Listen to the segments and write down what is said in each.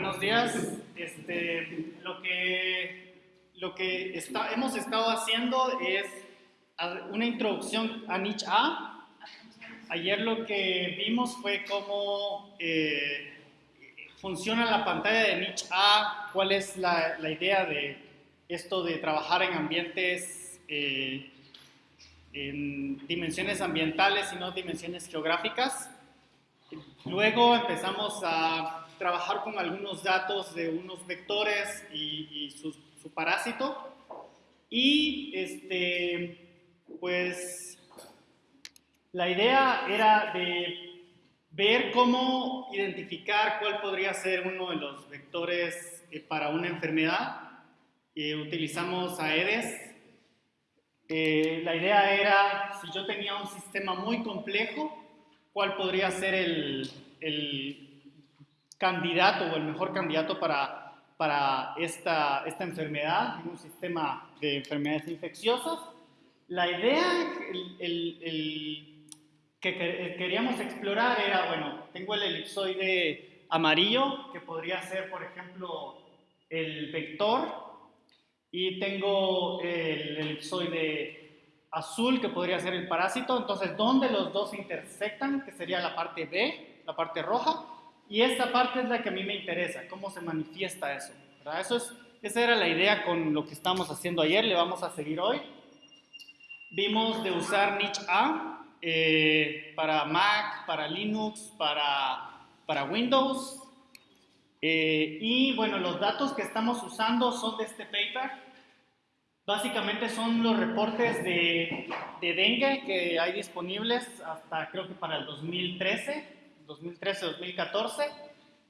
buenos días. Este, lo que, lo que está, hemos estado haciendo es una introducción a Niche A. Ayer lo que vimos fue cómo eh, funciona la pantalla de Niche A, cuál es la, la, idea de esto de trabajar en ambientes, eh, en dimensiones ambientales y no dimensiones geográficas. Luego empezamos a trabajar con algunos datos de unos vectores y, su, parásito. Y este, pues la idea era de ver cómo identificar cuál podría ser uno de los vectores eh, para una enfermedad. Eh, utilizamos AEDES. Eh, la idea era, si yo tenía un sistema muy complejo, cuál podría ser el, candidato o el mejor candidato para, para esta, esta enfermedad en un sistema de enfermedades infecciosas. La idea el, que queríamos explorar era, bueno, tengo el elipsoide amarillo, que podría ser, por ejemplo, el vector, y tengo el elipsoide azul, que podría ser el parásito. Entonces, ¿dónde los dos intersectan? Que sería la parte B, la parte roja. Y esta parte es la que a mí me interesa, cómo se manifiesta eso. Eso es, esa era la idea con lo que estamos haciendo ayer, le vamos a seguir hoy. Vimos de usar Niche A eh, para Mac, para Linux, para, Windows. Eh, y bueno, los datos que estamos usando son de este paper Básicamente son los reportes de, dengue que hay disponibles hasta creo que para el 2013, 2013-2014,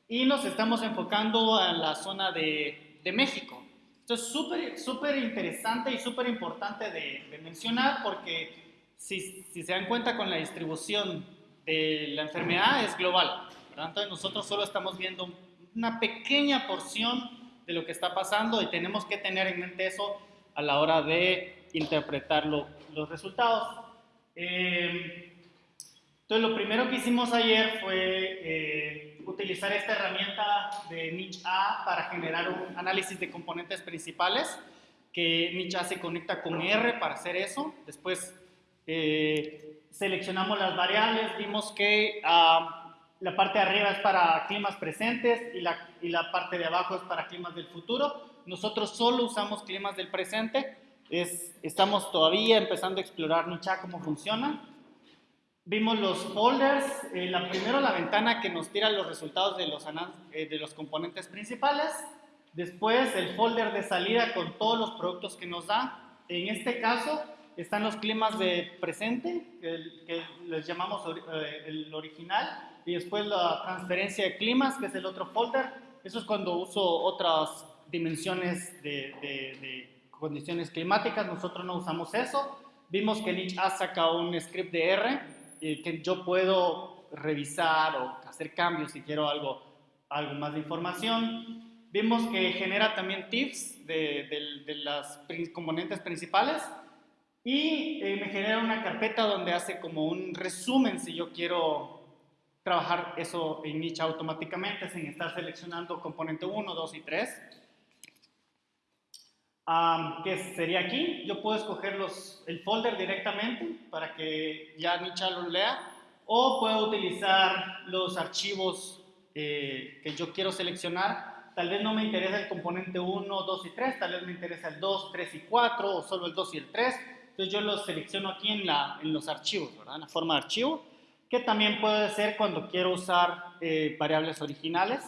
y nos estamos enfocando a la zona de, México. Esto es súper súper interesante y súper importante de, mencionar porque si, si, se dan cuenta con la distribución de la enfermedad es global. Entonces nosotros solo estamos viendo una pequeña porción de lo que está pasando y tenemos que tener en mente eso a la hora de interpretar los resultados. Eh, entonces, lo primero que hicimos ayer fue eh, utilizar esta herramienta de Niche A para generar un análisis de componentes principales, que Niche A se conecta con R para hacer eso. Después eh, seleccionamos las variables, vimos que ah, la parte de arriba es para climas presentes y la, y la parte de abajo es para climas del futuro. Nosotros solo usamos climas del presente. Es, estamos todavía empezando a explorar Nicha cómo funciona. Vimos los folders. Eh, la, primero la ventana que nos tira los resultados de los, eh, de los componentes principales. Después el folder de salida con todos los productos que nos da. En este caso están los climas de presente, que, les llamamos eh, el original. Y después la transferencia de climas, que es el otro folder. Eso es cuando uso otras dimensiones de, condiciones climáticas, nosotros no usamos eso. Vimos que ha sacado un script de R eh, que yo puedo revisar o hacer cambios si quiero algo, algo más de información. Vimos que genera también tips de, de las componentes principales y eh, me genera una carpeta donde hace como un resumen si yo quiero trabajar eso en Niche automáticamente sin estar seleccionando componente 1, 2 y 3 que sería aquí. Yo puedo escoger los, el folder directamente para que ya Nicha lo lea o puedo utilizar los archivos eh, que yo quiero seleccionar. Tal vez no me interesa el componente 1, 2 y 3, tal vez me interesa el 2, 3 y 4 o solo el 2 y el 3. Entonces yo los selecciono aquí en, la, en los archivos, ¿verdad? en la forma de archivo, que también puede ser cuando quiero usar eh, variables originales.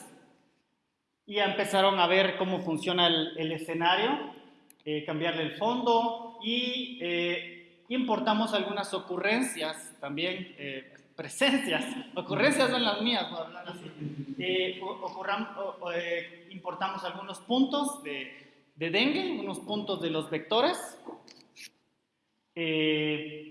Y ya empezaron a ver cómo funciona el, el escenario eh, cambiarle el fondo y eh, importamos algunas ocurrencias también, eh, presencias, ocurrencias son las mías, por hablar así. importamos algunos puntos de, de, dengue, unos puntos de los vectores.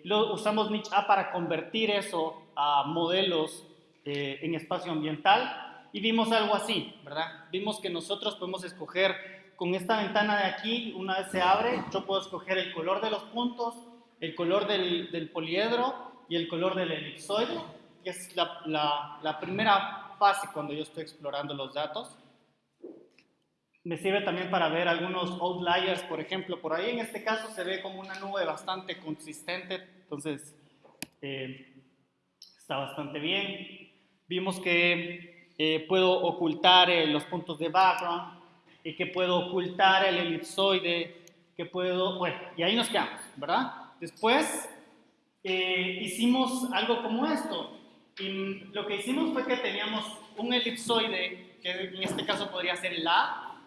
lo, usamos Niche A para convertir eso a modelos en espacio ambiental y vimos algo así, ¿verdad? Vimos que nosotros podemos escoger con esta ventana de aquí, una vez se abre, yo puedo escoger el color de los puntos, el color del, poliedro y el color del elipsoide, que es la, primera fase cuando yo estoy explorando los datos. me sirve también para ver algunos outliers, por ejemplo. Por ahí en este caso se ve como una nube bastante consistente, entonces eh, está bastante bien. Vimos que eh, puedo ocultar eh, los puntos de background y que puedo ocultar el elipsoide, que puedo, bueno, y ahí nos quedamos, ¿verdad? Después hicimos algo como esto. Y lo que hicimos fue que teníamos un elipsoide, que en este caso podría ser el A,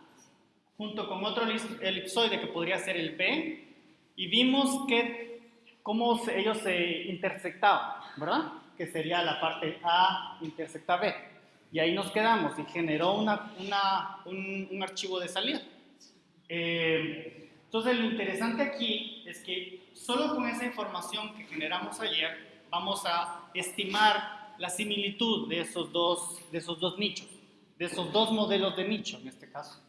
junto con otro elipsoide que podría ser el B, y vimos que cómo ellos se intersectaban, ¿verdad? Que sería la parte A intersecta B. Y ahí nos quedamos y generó una, un, archivo de salida. Eh, entonces lo interesante aquí es que solo con esa información que generamos ayer vamos a estimar la similitud de esos dos, de esos dos nichos, de esos dos modelos de nicho en este caso.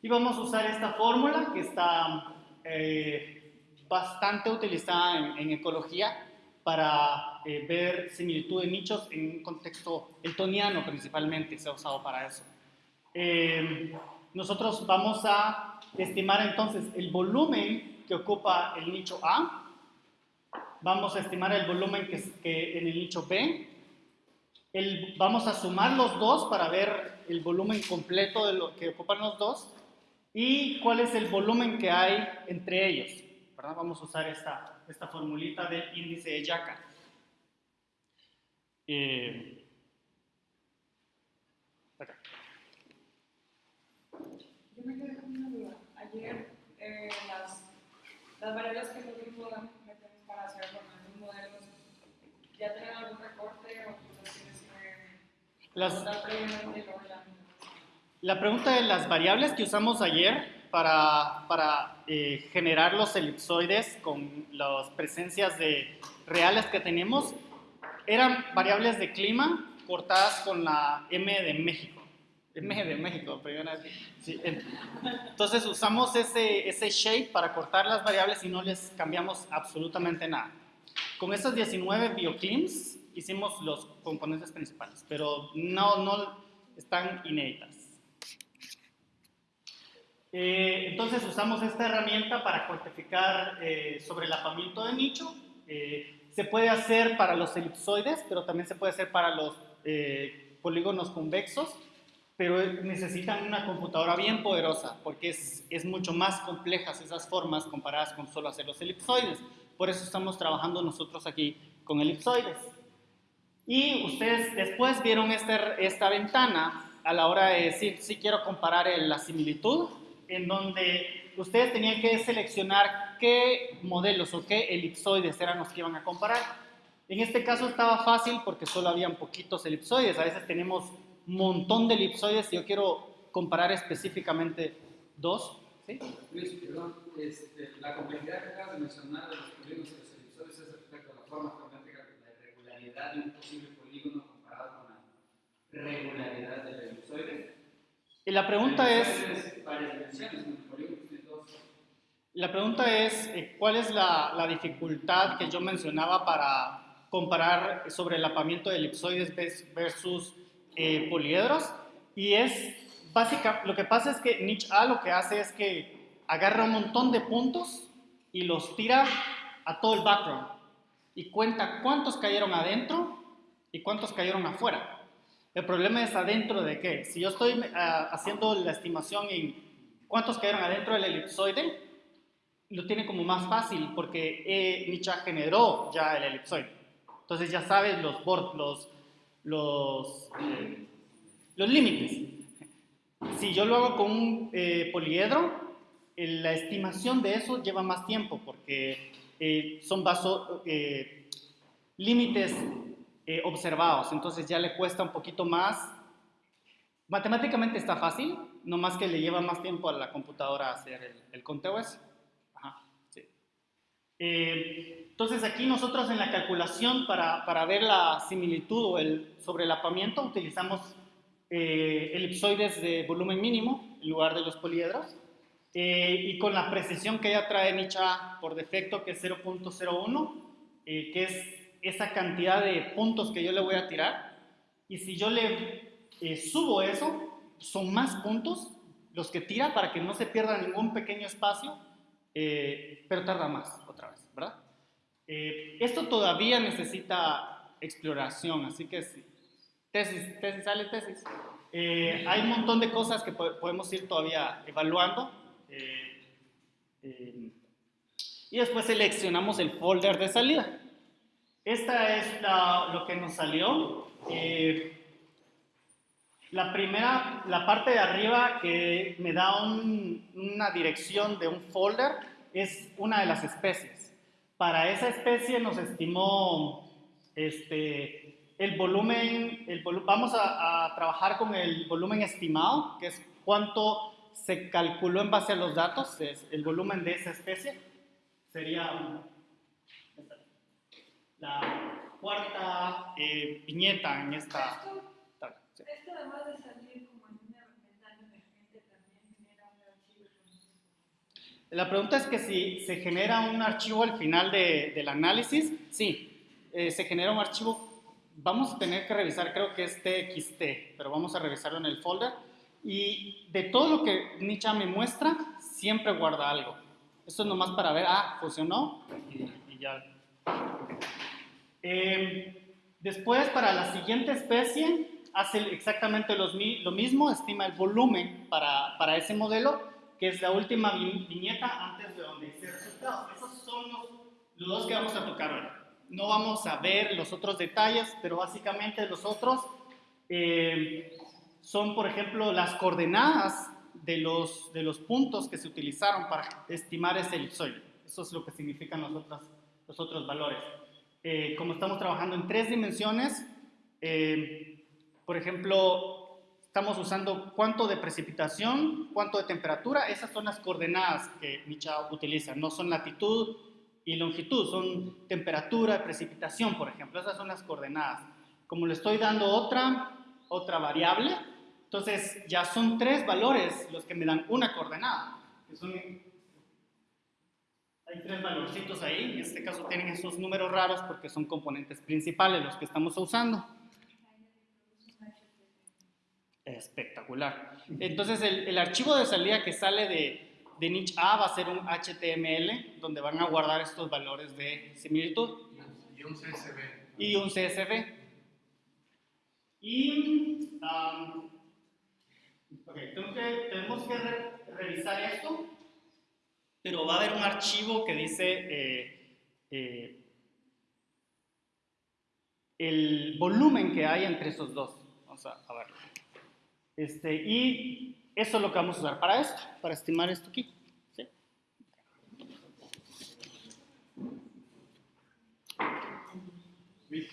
Y vamos a usar esta fórmula que está eh, bastante utilizada en, ecología para eh, ver similitud de nichos en un contexto eltoniano principalmente, se ha usado para eso. Eh, nosotros vamos a estimar entonces el volumen que ocupa el nicho A, vamos a estimar el volumen que, que en el nicho B, el, vamos a sumar los dos para ver el volumen completo de lo que ocupan los dos y cuál es el volumen que hay entre ellos. ¿Verdad? Vamos a usar esta, esta formulita del índice de Yaka. Eh, Yo me quedé con una duda. Ayer eh, las, las, variables que nosotros metemos para hacer los modelos, ¿ya tienen algún recorte o las tienes que las, la pregunta de las variables que usamos ayer para, para eh, generar los elipsoides con las presencias de, reales que tenemos eran variables de clima cortadas con la M de México. M de México, sí. Entonces usamos ese, ese shape para cortar las variables y no les cambiamos absolutamente nada. Con esas 19 bioclims hicimos los componentes principales, pero no, no están inéditas. Eh, entonces usamos esta herramienta para cuantificar eh, sobre el apamiento de nicho. Eh, se puede hacer para los elipsoides, pero también se puede hacer para los polígonos convexos, pero necesitan una computadora bien poderosa porque es, es mucho más complejas esas formas comparadas con solo hacer los elipsoides. Por eso estamos trabajando nosotros aquí con elipsoides. Y ustedes después vieron esta, esta ventana a la hora de decir si quiero comparar la similitud en donde ustedes tenían que seleccionar qué modelos o qué elipsoides eran los que iban a comparar. En este caso estaba fácil porque solo habían poquitos elipsoides. A veces tenemos un montón de elipsoides y yo quiero comparar específicamente dos. ¿sí? Luis, perdón, este, la complejidad que acabas de mencionar de los polígonos y los elipsoides es respecto a la forma geométrica de la irregularidad de un posible polígono comparado con la regularidad del elipsoide. Y la pregunta es... La pregunta es, ¿cuál es la, dificultad que yo mencionaba para comparar sobre el apamiento de elipsoides versus eh, poliedros? Y es, básica, lo que pasa es que Niche A lo que hace es que agarra un montón de puntos y los tira a todo el background y cuenta cuántos cayeron adentro y cuántos cayeron afuera. El problema es adentro de qué. Si yo estoy ah, haciendo la estimación en cuántos cayeron adentro del elipsoide, lo tiene como más fácil porque eh, generó ya el elipsoide. Entonces ya sabes los, los, los, eh, los límites. Si yo lo hago con un eh, poliedro, la estimación de eso lleva más tiempo porque eh, son vasos, límites eh, observados, entonces ya le cuesta un poquito más. Matemáticamente está fácil, no más que le lleva más tiempo a la computadora hacer el, conteo ese. Eh, entonces aquí nosotros en la calculación para, para, ver la similitud o el sobrelapamiento utilizamos eh, elipsoides de volumen mínimo en lugar de los poliedros y con la precisión que ya trae Nicha por defecto que es 0.01 que es esa cantidad de puntos que yo le voy a tirar y si yo le eh, subo eso, son más puntos los que tira para que no se pierda ningún pequeño espacio, eh, pero tarda más otra vez, ¿verdad? Eh, esto todavía necesita exploración, así que sí. Tesis, tesis, sale tesis. Eh, hay un montón de cosas que po- podemos ir todavía evaluando. eh, eh, y después seleccionamos el folder de salida. Esta es la- lo que nos salió. Eh, la primera, la parte de arriba que me da un- una dirección de un folder es una de las especies. Para esa especie nos estimó este, el volumen, el volu- vamos a, a trabajar con el volumen estimado, que es cuánto se calculó en base a los datos, es el volumen de esa especie. Sería la cuarta eh, viñeta en esta... Esto, tabla, sí. esto además de salir como en una ventana emergente, también genera un archivo. La pregunta es que si se genera un archivo al final de- del análisis, sí, eh, se genera un archivo, vamos a tener que revisar, creo que es TXT, pero vamos a revisarlo en el folder. Y de todo lo que Nicha me muestra, siempre guarda algo. Esto es nomás para ver, ah, funcionó y, y ya. Eh, después, para la siguiente especie, hace exactamente los lo mismo, estima el volumen para, para ese modelo, que es la última vi- viñeta antes de donde dice resultados. Esos son los, los dos que vamos a tocar hoy. No vamos a ver los otros detalles, pero básicamente los otros eh, son, por ejemplo, las coordenadas de los, de los puntos que se utilizaron para estimar ese elipsoide. Eso es lo que significan los otros, los otros valores. Eh, como estamos trabajando en tres dimensiones, eh, por ejemplo, estamos usando cuánto de precipitación, cuánto de temperatura, esas son las coordenadas que Micha utiliza, no son latitud y longitud, son temperatura, precipitación, por ejemplo, esas son las coordenadas. Como le estoy dando otra, otra variable, entonces ya son tres valores los que me dan una coordenada, hay tres valorcitos ahí, en este caso tienen esos números raros porque son componentes principales los que estamos usando. Espectacular. Entonces el, el archivo de salida que sale de, de niche A va a ser un HTML donde van a guardar estos valores de similitud Y un CSV. y un CSV. Y um, ok, tengo que- tenemos que re- revisar esto, pero va a haber un archivo que dice eh, eh, el volumen que hay entre esos dos. Vamos a, a verlo. Este, y eso es lo que vamos a usar para esto, para estimar esto aquí. ¿sí? Vic,